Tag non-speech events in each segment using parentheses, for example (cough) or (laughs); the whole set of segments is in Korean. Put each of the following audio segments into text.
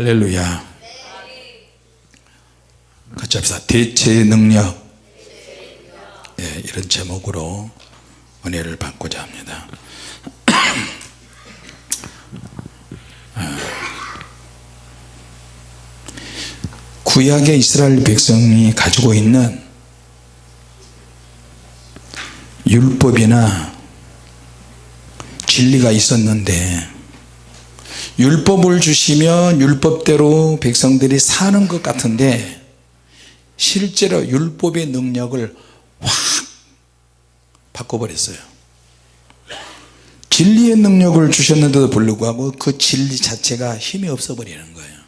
할렐루야. 같이 합시다. 대체의 능력. 예, 이런 제목으로 은혜를 받고자 합니다. 아. 구약의 이스라엘 백성이 가지고 있는 율법이나 진리가 있었는데 율법을 주시면 율법대로 백성들이 사는 것 같은데 실제로 율법의 능력을 확 바꿔버렸어요. 진리의 능력을 주셨는데도 불구하고 그 진리 자체가 힘이 없어 버리는 거예요.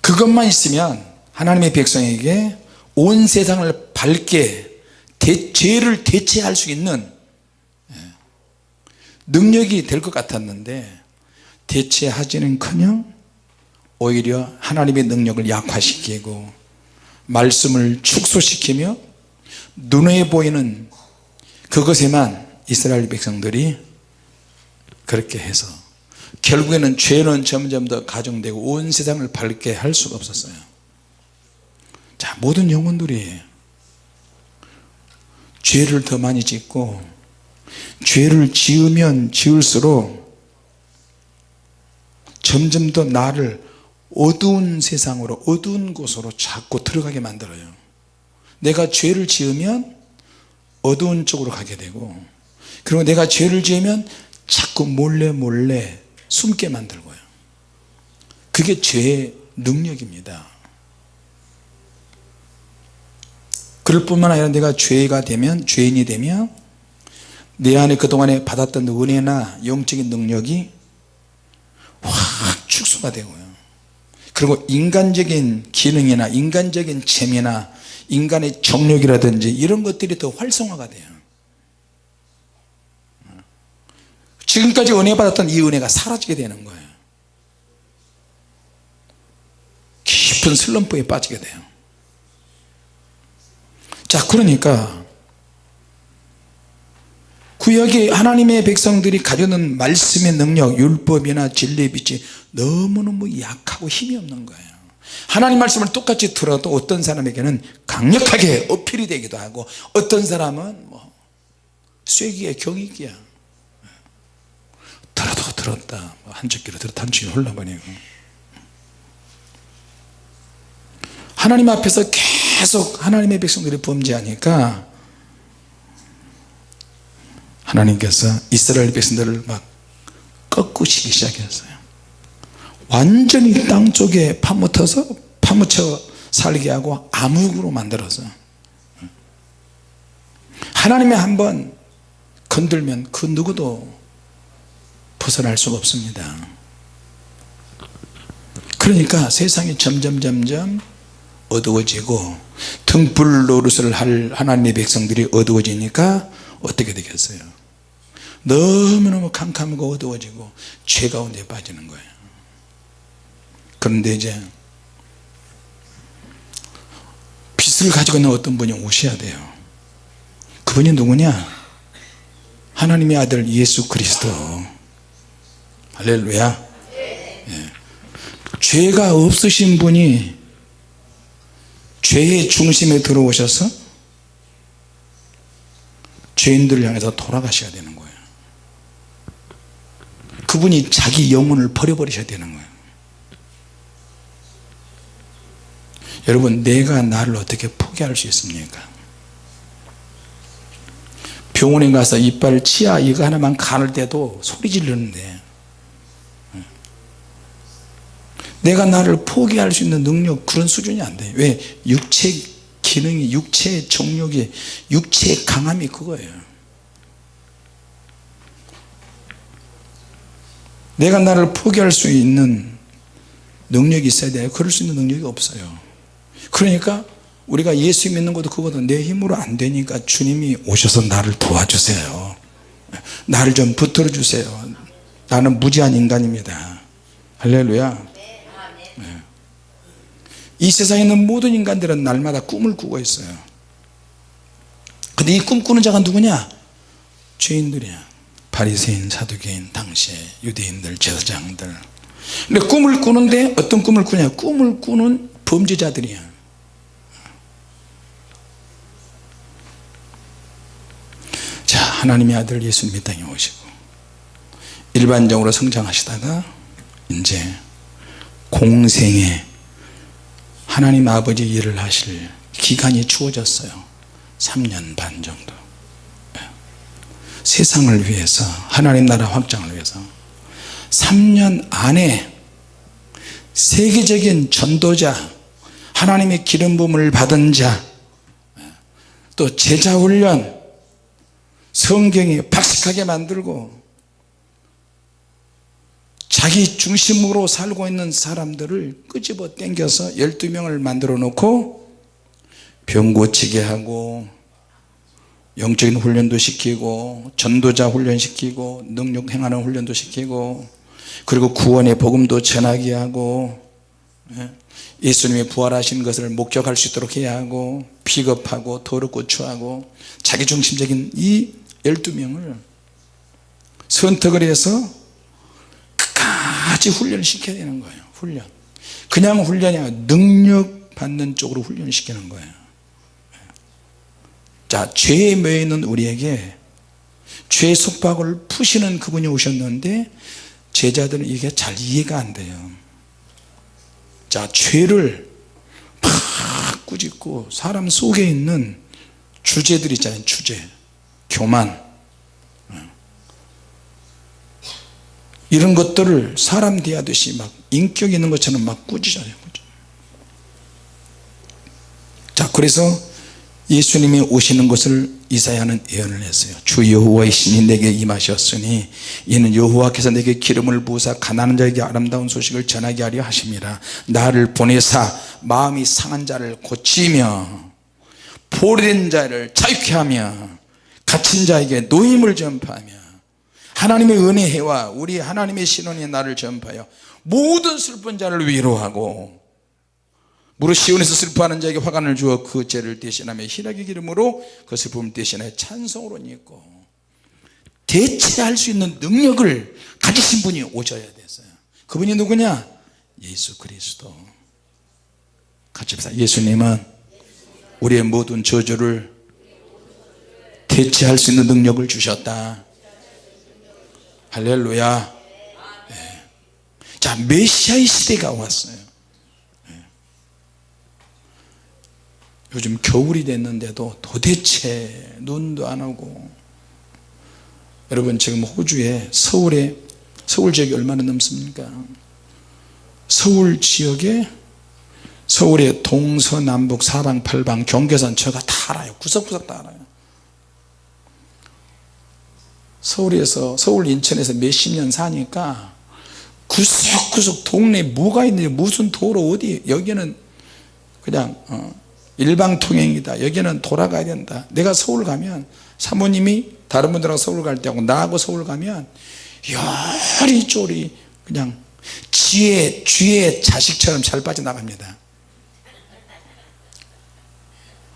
그것만 있으면 하나님의 백성에게 온 세상을 밝게 대, 죄를 대체할 수 있는 예, 능력이 될 것 같았는데 대체하지는 커녕 오히려 하나님의 능력을 약화시키고 말씀을 축소시키며 눈에 보이는 그것에만 이스라엘 백성들이 그렇게 해서 결국에는 죄는 점점 더 가중되고 온 세상을 밝게 할 수가 없었어요. 자 모든 영혼들이 죄를 더 많이 짓고 죄를 지으면 지을수록 점점 더 나를 어두운 세상으로 어두운 곳으로 자꾸 들어가게 만들어요. 내가 죄를 지으면 어두운 쪽으로 가게 되고 그리고 내가 죄를 지으면 자꾸 몰래 몰래 숨게 만들고요. 그게 죄의 능력입니다. 그럴 뿐만 아니라 내가 죄가 되면 죄인이 되면 내 안에 그동안에 받았던 은혜나 영적인 능력이 확 축소가 되고요. 그리고 인간적인 기능이나 인간적인 재미나 인간의 정력이라든지 이런 것들이 더 활성화가 돼요. 지금까지 은혜 받았던 이 은혜가 사라지게 되는 거예요. 깊은 슬럼프에 빠지게 돼요. 자 그러니까 구약의 하나님의 백성들이 가져는 말씀의 능력 율법이나 진리의 빛이 너무너무 약하고 힘이 없는 거예요. 하나님 말씀을 똑같이 들어도 어떤 사람에게는 강력하게 어필이 되기도 하고 어떤 사람은 뭐 쐐기에 경이기야. 들어도 들었다. 뭐 한쪽 귀로 들었다. 한쪽 귀로 흘러버리고. 하나님 앞에서 계속 하나님의 백성들이 범죄하니까 하나님께서 이스라엘 백성들을 막 꺾으시기 시작했어요. 완전히 땅속에 파묻혀서 파묻혀 살게 하고 암흑으로 만들어서. 하나님이 한번 건들면 그 누구도 벗어날 수가 없습니다. 그러니까 세상이 점점 점점 어두워지고 등불 노릇을 할 하나님의 백성들이 어두워지니까 어떻게 되겠어요 너무너무 캄캄하고 어두워지고 죄 가운데 빠지는 거예요. 그런데 이제 빛을 가지고 있는 어떤 분이 오셔야 돼요. 그분이 누구냐? 하나님의 아들 예수 그리스도. 할렐루야. 예. 죄가 없으신 분이 죄의 중심에 들어오셔서 죄인들을 향해서 돌아가셔야 되는 거예요 그분이 자기 영혼을 버려버리셔야 되는 거예요. 여러분 내가 나를 어떻게 포기할 수 있습니까? 병원에 가서 이빨 치아 이거 하나만 가를 때도 소리 지르는데 내가 나를 포기할 수 있는 능력 그런 수준이 안 돼요 왜? 육체 기능이 육체의 정력이 육체의 강함이 그거예요 내가 나를 포기할 수 있는 능력이 있어야 돼요 그럴 수 있는 능력이 없어요. 그러니까 우리가 예수 믿는 것도 그것도 내 힘으로 안 되니까 주님이 오셔서 나를 도와주세요. 나를 좀 붙들어 주세요. 나는 무지한 인간입니다. 할렐루야. 네. 이 세상에 있는 모든 인간들은 날마다 꿈을 꾸고 있어요. 근데 이 꿈꾸는 자가 누구냐? 죄인들이야 바리새인 사두개인 당시에 유대인들 제사장들. 근데 꿈을 꾸는데 어떤 꿈을 꾸냐? 꿈을 꾸는 범죄자들이야. 자 하나님의 아들 예수님 이 땅에 오시고 일반적으로 성장하시다가 이제 공생에 하나님 아버지 일을 하실 기간이 주어졌어요. 3년 반 정도 세상을 위해서 하나님 나라 확장을 위해서 3년 안에 세계적인 전도자 하나님의 기름 부음을 받은 자또 제자 훈련 성경이 박식하게 만들고 자기 중심으로 살고 있는 사람들을 끄집어 당겨서 12명을 만들어 놓고 병 고치게 하고 영적인 훈련도 시키고 전도자 훈련시키고 능력 행하는 훈련도 시키고 그리고 구원의 복음도 전하게 하고 예, 예수님이 부활하신 것을 목격할 수 있도록 해야 하고 비겁하고 더럽고 추하고 자기중심적인 이 12명을 선택을 해서 끝까지 훈련을 시켜야 되는 거예요 훈련. 그냥 훈련이 아니라 능력 받는 쪽으로 훈련을 시키는 거예요 자 죄에 매여 있는 우리에게 죄 속박을 푸시는 그분이 오셨는데 제자들은 이게 잘 이해가 안 돼요. 자 죄를 막 꾸짖고 사람 속에 있는 주제들 있잖아요. 주제 교만. 이런 것들을 사람 대하듯이 막 인격 있는 것처럼 막 꾸짖어요. 자 그래서 예수님이 오시는 것을 이사야는 예언을 했어요. 주 여호와의 신이 내게 임하셨으니 이는 여호와께서 내게 기름을 부으사 가난한 자에게 아름다운 소식을 전하게 하려 하심이라. 나를 보내사 마음이 상한 자를 고치며 포로된 자를 자유케 하며 갇힌 자에게 노임을 전파하며 하나님의 은혜와 우리 하나님의 신원이 나를 전파하여 모든 슬픈 자를 위로하고 무릇 시온에서 슬퍼하는 자에게 화관을 주어 그 죄를 대신하며 희락의 기름으로 그 슬픔을 대신하여 찬송으로 입고 대체할 수 있는 능력을 가지신 분이 오셔야 됐어요. 그분이 누구냐? 예수 그리스도. 같이 봅시다. 예수님은 우리의 모든 저주를 대체할 수 있는 능력을 주셨다. 할렐루야. 네. 자 메시아의 시대가 왔어요 요즘 겨울이 됐는데도 도대체 눈도 안 오고. 여러분 지금 호주에 서울에 서울 지역이 얼마나 넘습니까? 서울 지역에 서울의 동서남북 사방 팔방 경계선 제가 다 알아요. 구석구석 다 알아요. 서울에서 서울 인천에서 몇십 년 사니까 구석구석 동네에 뭐가 있는지 무슨 도로 어디 여기는 그냥 어, 일방통행이다. 여기는 돌아가야 된다. 내가 서울 가면 사모님이 다른 분들하고 서울 갈 때하고 나하고 서울 가면 요리조리 그냥 쥐의 쥐의 자식처럼 잘 빠져나갑니다.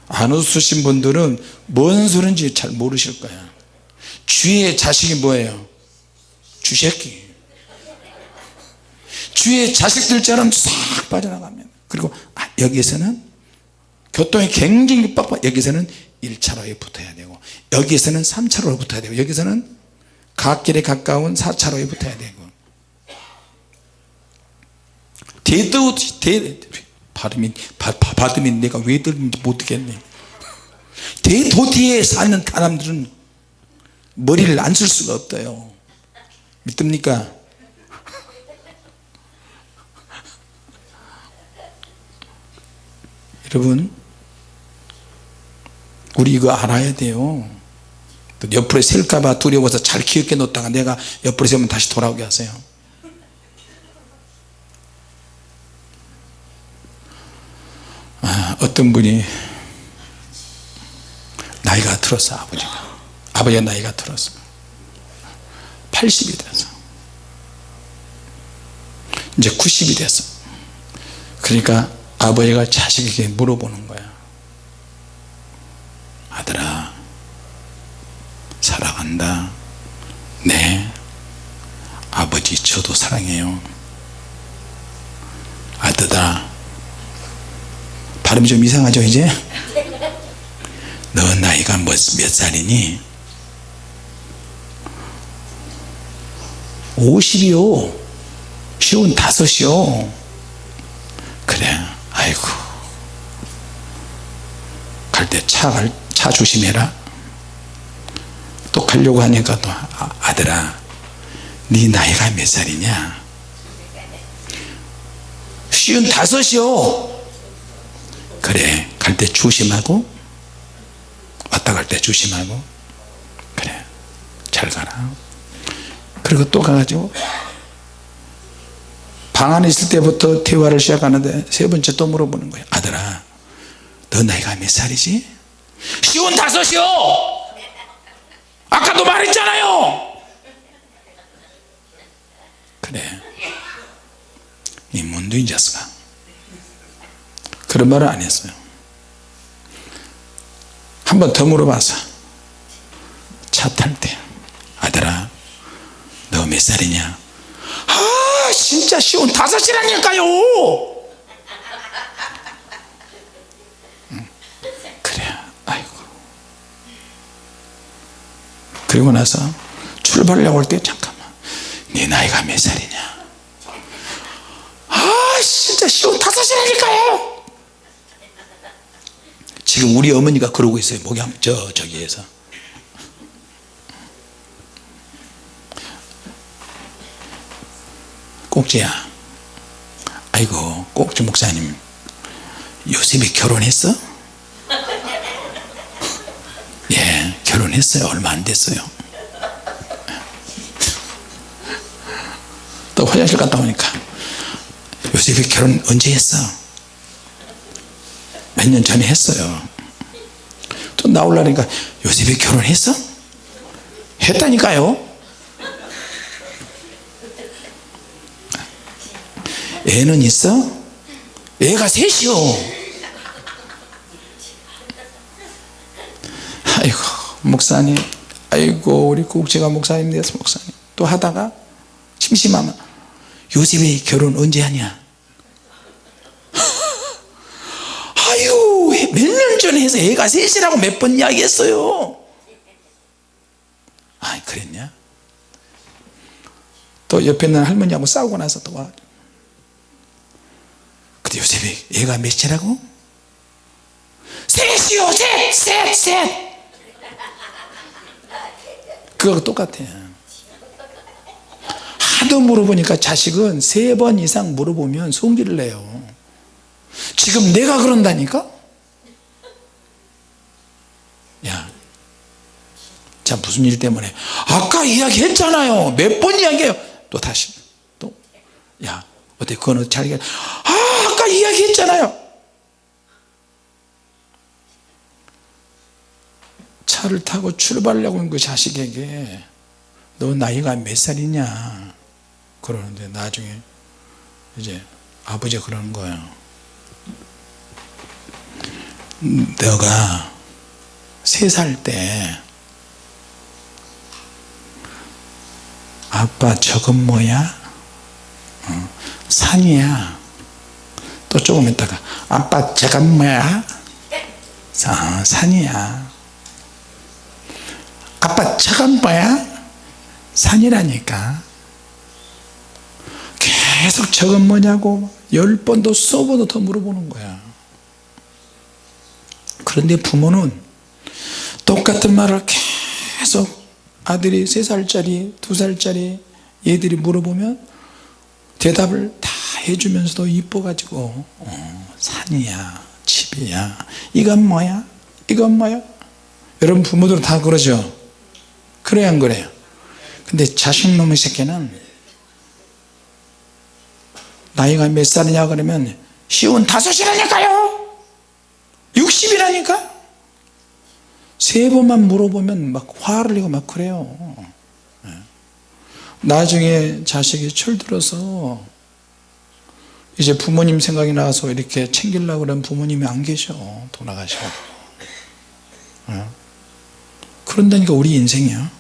안 웃으신 분들은 뭔 소린지 잘 모르실 거야. 쥐의 자식이 뭐예요? 쥐새끼. 쥐의 자식들처럼 싹 빠져나갑니다 그리고 아, 여기에서는 교통이 굉장히 빡빡. 여기서는 1차로에 붙어야 되고 여기서는 3차로에 붙어야 되고 여기서는 갓길에 가까운 4차로에 붙어야 되고. 대도 대 발음이 바, 발음이 내가 왜 들는지 못 듣겠네. 대도시에 사는 사람들은 머리를 안 쓸 수가 없어요. 믿습니까? (laughs) 여러분 우리 이거 알아야 돼요. 또 옆으로 셀까봐 두려워서 잘 기억해 놓다가 내가 옆으로 세우면 다시 돌아오게 하세요. 아, 어떤 분이 나이가 들었어 아버지가. 아버지가 나이가 들었어. 80이 됐어 이제 90이 됐어 그러니까 아버지가 자식에게 물어보는 거야 아들아 사랑한다. 네. 아버지 저도 사랑해요. 아드다 발음이 좀 이상하죠 이제? 너 나이가 몇, 몇 살이니? 50이요. 쉬운 다섯이요. 그래 아이고. 갈 때차갈차 조심해라 또 가려고 하니까 또 아, 아들아 네 나이가 몇 살이냐? 쉬운 다섯이요. 그래 갈 때 조심하고 왔다 갈 때 조심하고 그래 잘 가라. 그리고 또 가가지고 방 안에 있을 때부터 대화를 시작하는데 세 번째 또 물어보는 거예요. 아들아 너 나이가 몇 살이지? 쉬운 다섯이요 아까도 말했잖아요. 그래. 이 문두인 자스가 그런 말을 안 했어요. 한 번 더 물어봐서. 차 탈 때. 아들아 너 몇 살이냐? 아 진짜 쉬운 다섯이라니까요 응, 그래 아이고 그리고 나서 출발하려고 할 때 잠깐만 네 나이가 몇 살이냐? 아 진짜 쉬운 다섯이라니까요 지금 우리 어머니가 그러고 있어요 목양 저 저기에서. 꼭지야 아이고 꼭지 목사님 요셉이 결혼했어? 예 결혼 했어요 얼마 안 됐어요 또 화장실 갔다 오니까 요셉이 결혼 언제 했어? 몇 년 전에 했어요 또 나오려니까 요셉이 결혼했어? 했다니까요 애는 있어? 애가 셋이요 목사님 아이고 우리 국제가 목사님 됐어 목사님. 또 하다가 심심하면 요셉이 결혼 언제 하냐? (laughs) 아유 몇 년 전에 해서 애가 셋이라고 몇 번 이야기했어요. 아 그랬냐? 또 옆에 있는 할머니하고 싸우고 나서 또 와. 근데 요셉이 애가 몇이라고? 셋이요 셋셋셋 그거 똑같아요. 하도 물어보니까 자식은 세 번 이상 물어보면 성기를 내요. 지금 내가 그런다니까? 야, 자 무슨 일 때문에? 아까 이야기 했잖아요. 몇 번 이야기해요? 또 다시. 또야 어때? 그거는 자기가 아 아까 이야기 했잖아요 차를 타고 출발하려고 하는 그 자식에게 너 나이가 몇 살이냐 그러는데 나중에 이제 아버지가 그러는 거예요 너가 세 살 때 아빠 저건 뭐야? 어, 산이야 또 조금 있다가 아빠 저건 뭐야? 아, 산이야 아빠 저건 뭐야? 산이라니까. 계속 저건 뭐냐고 열 번도 수 번도 더 물어보는 거야. 그런데 부모는 똑같은 말을 계속 아들이 세살짜리두살짜리 얘들이 물어보면 대답을 다 해주면서도 이뻐가지고 어, 산이야 집이야 이건 뭐야? 이건 뭐야? 여러분 부모들은 다 그러죠 그래야 안 그래요. 근데 자식놈의 새끼는 나이가 몇 살이냐 그러면 쉬운 다섯이라니까요. 60이라니까? 세 번만 물어보면 막 화를 내고 막 그래요. 예. 나중에 자식이 철들어서 이제 부모님 생각이 나서 이렇게 챙기려고 그러면 부모님이 안 계셔 돌아가시고. 예. 그런다니까 우리 인생이야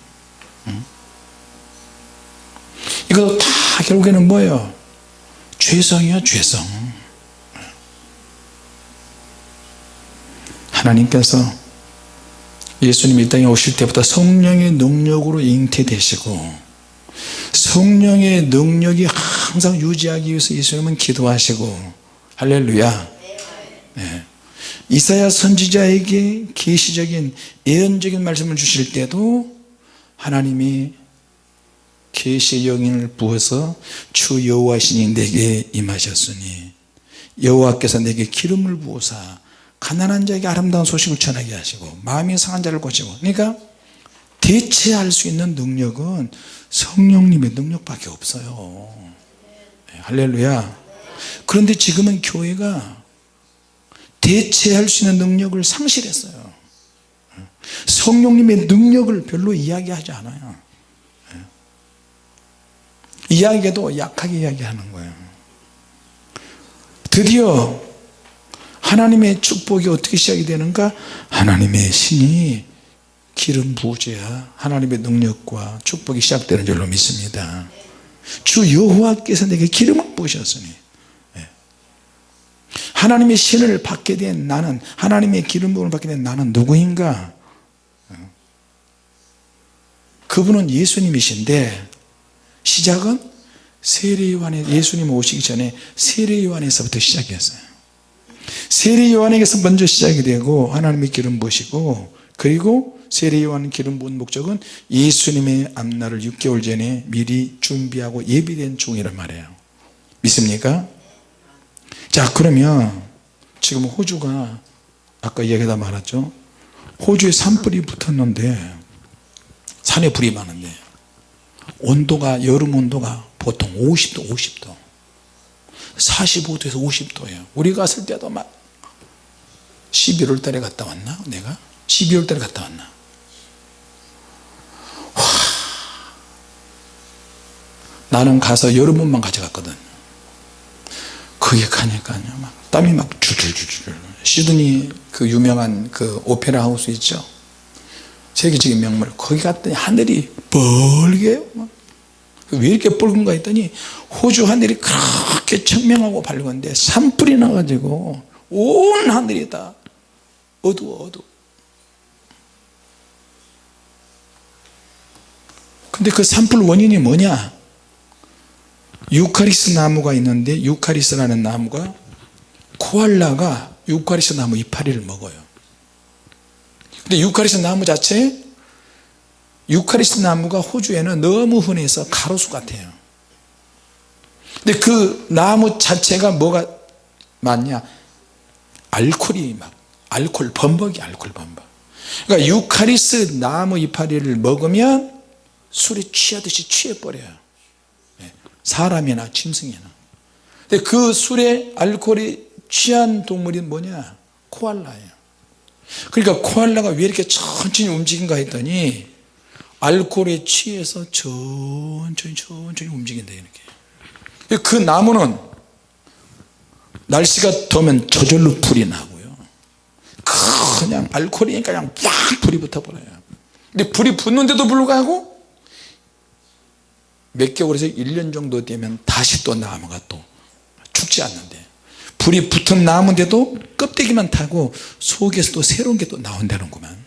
이것도 다 결국에는 뭐예요? 죄성이요 죄성 하나님께서 예수님 이 땅에 오실 때부터 성령의 능력으로 잉태되시고 성령의 능력이 항상 유지하기 위해서 예수님은 기도하시고 할렐루야 네. 이사야 선지자에게 계시적인 예언적인 말씀을 주실 때도 하나님이 계시의 영인을 부어서 주 여호와시니 내게 임하셨으니 여호와께서 내게 기름을 부어사 가난한 자에게 아름다운 소식을 전하게 하시고 마음이 상한 자를 고치고 그러니까 대체할 수 있는 능력은 성령님의 능력밖에 없어요. 네, 할렐루야. 그런데 지금은 교회가 대체할 수 있는 능력을 상실했어요 성령님의 능력을 별로 이야기하지 않아요. 네. 이야기해도 약하게 이야기하는 거예요. 드디어 하나님의 축복이 어떻게 시작이 되는가? 하나님의 신이 기름 부으셔야 하나님의 능력과 축복이 시작되는 줄로 믿습니다. 주 여호와께서 내게 기름을 부으셨으니 예. 하나님의 신을 받게 된 나는 하나님의 기름 부음을 받게 된 나는 누구인가 어. 그분은 예수님이신데 시작은 세례요한에 예수님 오시기 전에 세례요한에서부터 시작이었어요. 세례요한에게서 먼저 시작이 되고 하나님의 기름 부으시고 그리고 세례요한 기름 부은 목적은 예수님의 앞날을 6개월 전에 미리 준비하고 예비된 중이란 말이에요. 믿습니까? 자 그러면 지금 호주가 아까 이야기다 말했죠? 호주에 산불이 붙었는데 산에 불이 많은데 온도가 여름 온도가 보통 50도 50도. 45도에서 50도예요. 우리 갔을 때도 막 11월 달에 갔다 왔나 내가? 12월 달에 갔다 왔나? 와, 나는 가서 여름옷만 가져갔거든. 거기 가니까요 막 땀이 막 줄줄줄줄. 시드니 그 유명한 그 오페라 하우스 있죠 세계적인 명물. 거기 갔더니 하늘이 뻘게 왜 이렇게 붉은가 했더니 호주 하늘이 그렇게 청명하고 밝은데 산불이 나가지고 온 하늘이 다 어두워 어두워. 근데 그 산불 원인이 뭐냐? 유카리스 나무가 있는데 유카리스라는 나무가 코알라가 유카리스 나무 이파리를 먹어요 근데 유카리스 나무 자체 유카리스 나무가 호주에는 너무 흔해서 가로수 같아요. 근데 그 나무 자체가 뭐가 많냐? 알코올이 막 알코올 범벅이 알코올 범벅. 그러니까 유카리스 나무 이파리를 먹으면 술에 취하듯이 취해버려요. 네. 사람이나 짐승이나. 근데 그 술에 알코올이 취한 동물이 뭐냐? 코알라예요 그러니까 코알라가 왜 이렇게 천천히 움직인가 했더니 알코올에 취해서 천천히 천천히 움직인다 이렇게. 그 나무는 날씨가 더우면 저절로 불이 나고요. 그냥 알코올이니까 그냥 쫙 불이 붙어버려요. 근데 불이 붙는데도 불구하고 몇 개월에서 1년 정도 되면 다시 또 나무가 또 죽지 않는데 불이 붙은 나무인데도 껍데기만 타고 속에서 또 새로운 게 또 나온다는구만.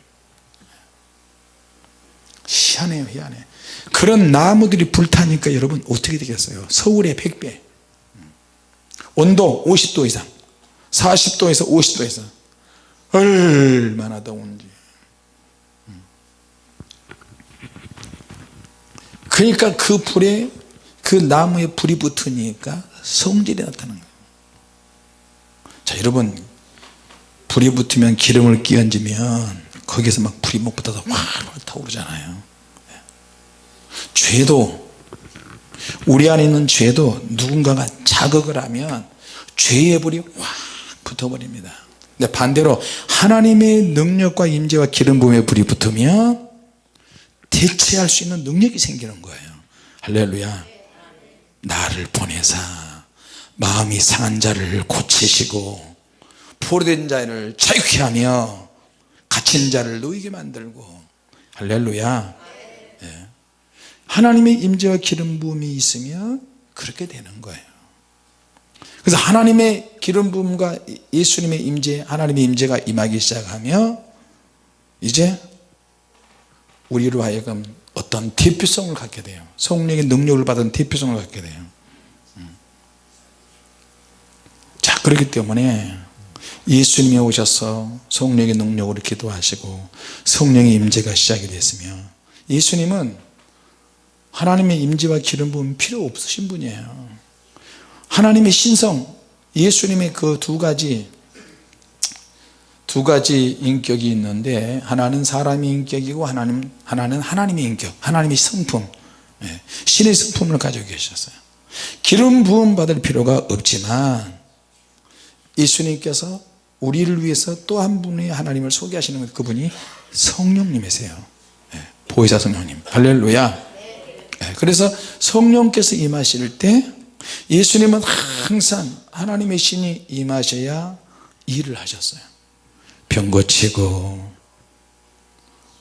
희한해요 희한해. 그런 나무들이 불타니까 여러분 어떻게 되겠어요? 서울의 100배. 온도 50도 이상 40도에서 50도 이상. 얼마나 더운지. 그러니까 그 불에 그 나무에 불이 붙으니까 성질이 나타나는 거예요 자 여러분 불이 붙으면 기름을 끼얹으면 거기서 막 불이 못 붙어서 확 타오르잖아요. 죄도 우리 안에 있는 죄도 누군가가 자극을 하면 죄의 불이 확 붙어버립니다. 근데 반대로 하나님의 능력과 임재와 기름 부음의 불이 붙으면 대체할 수 있는 능력이 생기는 거예요. 할렐루야. 나를 보내사 마음이 상한 자를 고치시고 포로된 자를 자유케 하며 갇힌 자를 놓이게 만들고. 할렐루야. 예. 하나님의 임재와 기름 부음이 있으면 그렇게 되는 거예요. 그래서 하나님의 기름 부음과 예수님의 임재 하나님의 임재가 임하기 시작하며 이제 우리로 하여금 어떤 대표성을 갖게 돼요. 성령의 능력을 받은 대표성을 갖게 돼요 음. 자 그렇기 때문에 예수님이 오셔서 성령의 능력으로 기도하시고 성령의 임재가 시작이 됐으며 예수님은 하나님의 임재와 기름 부음 필요 없으신 분이에요. 하나님의 신성 예수님의 그 두 가지 두 가지 인격이 있는데 하나는 사람의 인격이고 하나는, 하나는 하나님의 인격 하나님의 성품 예, 신의 성품을 가지고 계셨어요. 기름 부음 받을 필요가 없지만 예수님께서 우리를 위해서 또 한 분의 하나님을 소개하시는 분 그분이 성령님이세요. 예, 보혜사 성령님. 할렐루야. 예, 그래서 성령께서 임하실 때 예수님은 항상 하나님의 신이 임하셔야 일을 하셨어요. 병 고치고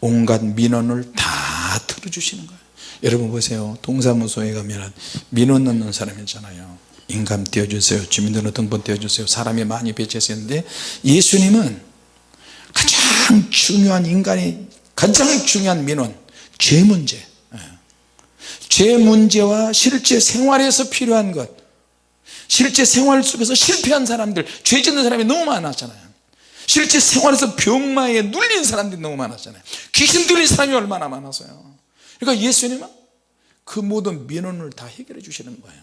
온갖 민원을 다 들어주시는 거예요. 여러분 보세요. 동사무소에 가면 민원 넣는 사람 있잖아요 인감 띄워주세요. 주민등록 등본 띄워주세요. 사람이 많이 배치해서 있는데 예수님은 가장 중요한 인간의 가장 중요한 민원 죄 문제. 예. 죄 문제와 실제 생활에서 필요한 것 실제 생활 속에서 실패한 사람들 죄 짓는 사람이 너무 많았잖아요. 실제 생활에서 병마에 눌린 사람들이 너무 많았잖아요. 귀신 들린 사람이 얼마나 많았어요. 그러니까 예수님은 그 모든 민원을 다 해결해 주시는 거예요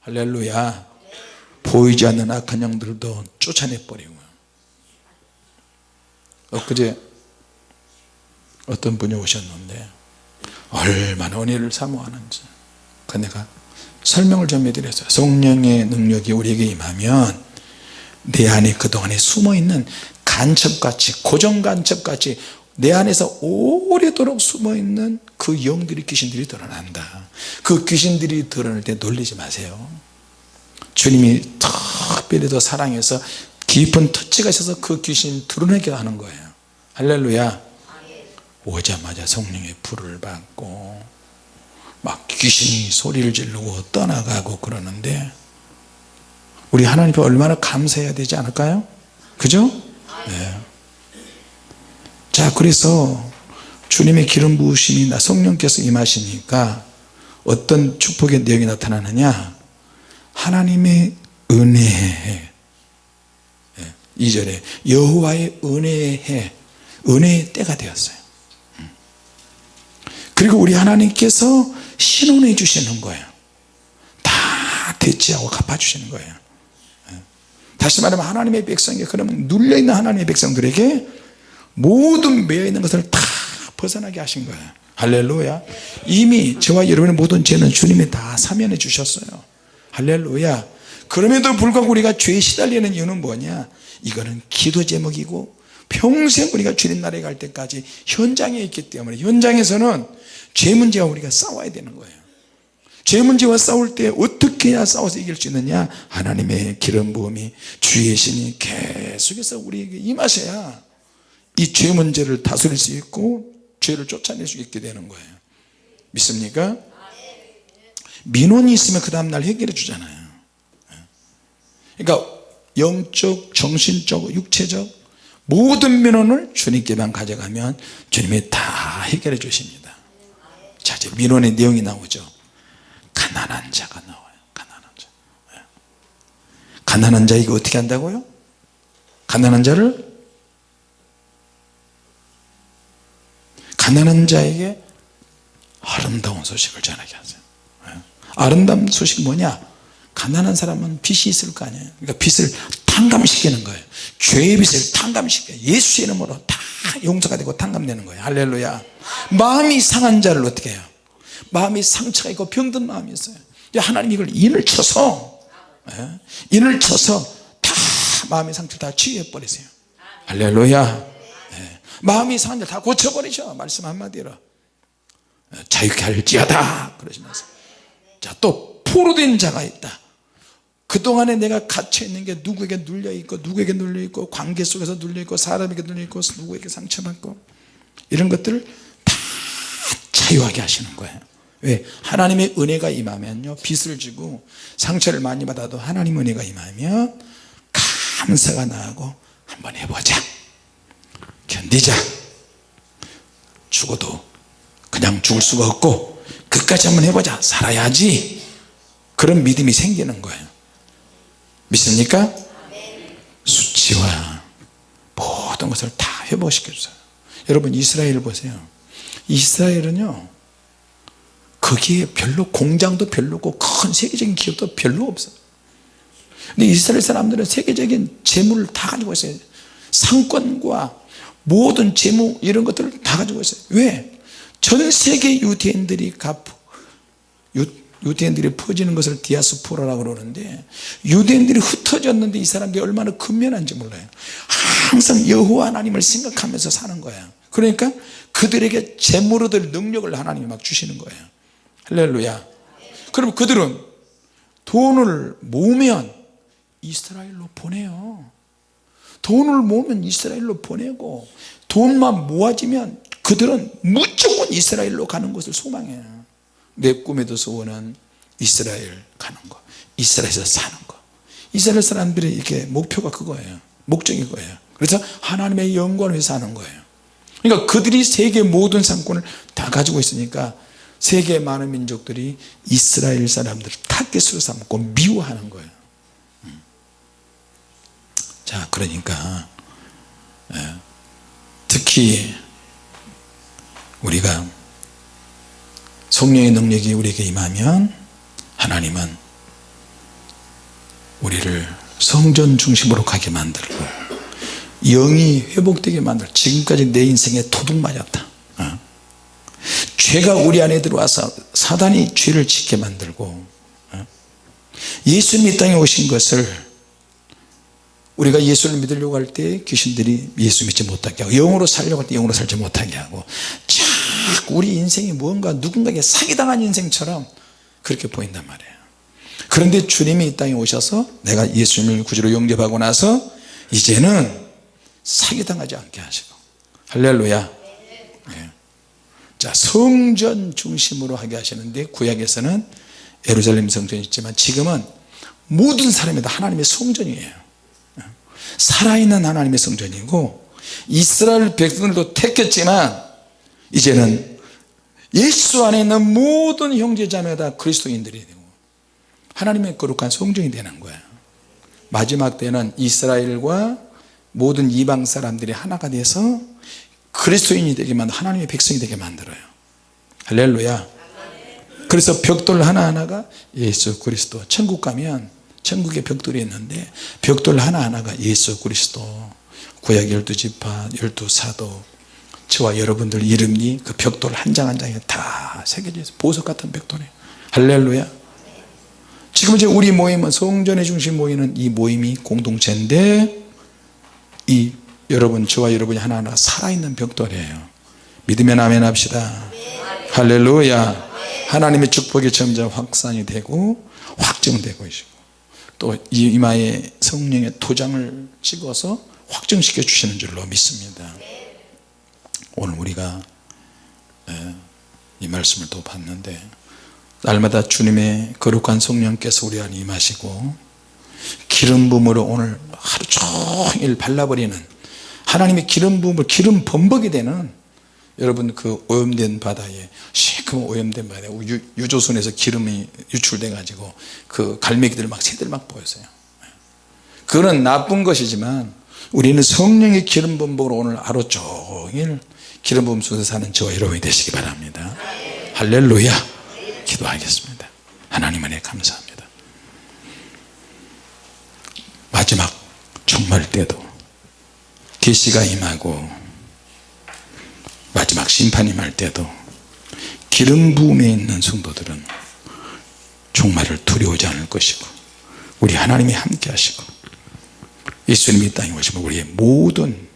할렐루야. 보이지 않는 악한 영들도 쫓아내 버리고. 엊그제 어떤 분이 오셨는데 얼마나 은혜를 사모하는지. 그 내가 설명을 좀 해드렸어요. 성령의 능력이 우리에게 임하면 내 안에 그동안에 숨어있는 간첩같이 고정간첩같이 내 안에서 오래도록 숨어있는 그 영들이 귀신들이 드러난다. 그 귀신들이 드러날 때 놀리지 마세요. 주님이 특별히 더 사랑해서 깊은 터치가 있어서 그 귀신 드러내게 하는 거예요. 할렐루야. 오자마자 성령의 불을 받고 막 귀신이 소리를 지르고 떠나가고 그러는데 우리 하나님 앞에 얼마나 감사해야 되지 않을까요? 그죠? 네. 자 그래서 주님의 기름 부으심이 나 성령께서 임하시니까 어떤 축복의 내용이 나타나느냐? 하나님의 은혜에 2절에 여호와의 은혜에 은혜의 때가 되었어요. 그리고 우리 하나님께서 신원해 주시는 거예요. 다 대치하고 갚아주시는 거예요. 다시 말하면 하나님의 백성에게 그러면 눌려있는 하나님의 백성들에게 모든 매여있는 것을 다 벗어나게 하신 거예요. 할렐루야. 이미 저와 여러분의 모든 죄는 주님이 다 사면해 주셨어요. 할렐루야. 그럼에도 불구하고 우리가 죄에 시달리는 이유는 뭐냐? 이거는 기도 제목이고 평생 우리가 주님 나라에 갈 때까지 현장에 있기 때문에. 현장에서는 죄 문제와 우리가 싸워야 되는 거예요. 죄 문제와 싸울 때 어떻게 해야 싸워서 이길 수 있느냐? 하나님의 기름 부음이 주의 신이 계속해서 우리에게 임하셔야 이 죄 문제를 다스릴 수 있고 죄를 쫓아낼 수 있게 되는 거예요 믿습니까? 민원이 있으면 그 다음날 해결해 주잖아요 그러니까 영적, 정신적, 육체적 모든 민원을 주님께만 가져가면 주님이 다 해결해 주십니다 자 이제 민원의 내용이 나오죠 가난한 자가 나와요 가난한 자 예. 가난한 자에게 어떻게 한다고요? 가난한 자를 가난한 자에게 아름다운 소식을 전하게 하세요. 예. 아름다운 소식이 뭐냐? 가난한 사람은 빚이 있을 거 아니에요. 그러니까 빚을 탕감시키는 거예요. 죄의 빚을 탕감시켜요. 예수의 이름으로 다 용서가 되고 탕감되는 거예요. 할렐루야. 마음이 상한 자를 어떻게 해요? 마음이 상처가 있고 병든 마음이 있어요. 하나님 이걸 인을 쳐서 예? 인을 쳐서 다 마음의 상처를 다 치유해 버리세요. 할렐루야. 예. 마음이 상한 다 고쳐버리셔 말씀 한마디로. 예, 자유케 할지어다. 그러시면서. 자또 포로된 자가 있다. 그동안에 내가 갇혀있는 게 누구에게 눌려있고 누구에게 눌려있고 관계 속에서 눌려있고 사람에게 눌려있고 누구에게 상처받고. 이런 것들을 다 자유하게 하시는 거예요. 왜? 하나님의 은혜가 임하면요. 빚을 지고 상처를 많이 받아도 하나님 은혜가 임하면 감사가 나고 한번 해보자 견디자. 죽어도 그냥 죽을 수가 없고 끝까지 한번 해보자. 살아야지. 그런 믿음이 생기는 거예요. 믿습니까? 수치와 모든 것을 다 회복시켜 주세요. 여러분 이스라엘 보세요. 이스라엘은요 거기에 별로 공장도 별로고 큰 세계적인 기업도 별로 없어요. 근데 이스라엘 사람들은 세계적인 재물을 다 가지고 있어요. 상권과 모든 재무 이런 것들을 다 가지고 있어요. 왜? 전 세계 유대인들이 갚 유, 유대인들이 퍼지는 것을 디아스포라라고 그러는데 유대인들이 흩어졌는데 이 사람들이 얼마나 근면한지 몰라요. 항상 여호와 하나님을 생각하면서 사는 거예요. 그러니까 그들에게 재물 얻을 능력을 하나님이 막 주시는 거예요. 할렐루야. 그럼 그들은 돈을 모으면 이스라엘로 보내요 돈을 모으면 이스라엘로 보내고 돈만 모아지면 그들은 무조건 이스라엘로 가는 것을 소망해요 내 꿈에도 소원은 이스라엘 가는 거 이스라엘에서 사는 거. 이스라엘 사람들의 이렇게 목표가 그거예요. 목적이 그거예요. 그래서 하나님의 영광을 위해서 하는 거예요. 그러니까 그들이 세계 모든 상권을 다 가지고 있으니까 세계 많은 민족들이 이스라엘 사람들을 타겟으로 삼고 미워하는 거예요. 음. 자 그러니까 예, 특히 우리가 성령의 능력이 우리에게 임하면 하나님은 우리를 성전 중심으로 가게 만들고 영이 회복되게 만들 지금까지 내 인생에 도둑 맞았다 어. 죄가 우리 안에 들어와서 사단이 죄를 짓게 만들고 어. 예수님이 땅에 오신 것을 우리가 예수를 믿으려고 할 때 귀신들이 예수 믿지 못하게 하고 영으로 살려고 할 때 영으로 살지 못하게 하고 자꾸 우리 인생이 무언가 누군가에게 사기당한 인생처럼 그렇게 보인단 말이에요. 그런데 주님이 이 땅에 오셔서 내가 예수님을 구주로 영접하고 나서 이제는 사기당하지 않게 하시고 할렐루야. 네. 자 성전 중심으로 하게 하시는데 구약에서는 예루살렘 성전이 있지만 지금은 모든 사람이 다 하나님의 성전이에요 살아있는 하나님의 성전이고 이스라엘 백성들도 택했지만 이제는 예수 안에 있는 모든 형제자매다 그리스도인들이 되고 하나님의 거룩한 성전이 되는 거예요 마지막 때는 이스라엘과 모든 이방 사람들이 하나가 돼서 그리스도인이 되게 만들 하나님의 백성이 되게 만들어요. 할렐루야. 그래서 벽돌 하나하나가 예수 그리스도 천국 가면 천국에 벽돌이 있는데 벽돌 하나하나가 예수 그리스도 구약 열두 지파 열두 사도 저와 여러분들 이름이 그 벽돌 한 장 한 장에 다 새겨져 있어요. 보석 같은 벽돌이. 할렐루야. 지금 이제 우리 모임은 성전의 중심 모이는 이 모임이 공동체인데 이 여러분 저와 여러분이 하나하나 살아있는 벽돌이에요. 믿으면 아멘 합시다. 할렐루야. 하나님의 축복이 점점 확산이 되고 확정되고 있고 또 이마에 성령의 도장을 찍어서 확정시켜 주시는 줄로 믿습니다. 오늘 우리가 이 말씀을 또 봤는데 날마다 주님의 거룩한 성령께서 우리 안에 임하시고 기름 부음으로 오늘 하루 종일 발라버리는 하나님의 기름 부음을 기름 범벅이 되는 여러분 그 오염된 바다에 시커먼 오염된 바다에 유, 조선에서 기름이 유출돼 가지고 그 갈매기들 막 새들 막 보였어요. 그거는 나쁜 것이지만 우리는 성령의 기름 범벅으로 오늘 하루 종일 기름 부음 속에 사는 저와 여러분이 되시기 바랍니다. 할렐루야. 기도하겠습니다. 하나님 은혜 감사합니다. 마지막 종말 때도 계시가 임하고 마지막 심판이 말 때도 기름 부음에 있는 성도들은 종말을 두려워하지 않을 것이고 우리 하나님이 함께 하시고 예수님이 땅에 오시면 우리의 모든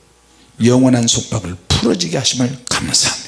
영원한 속박을 풀어지게 하심을 감사합니다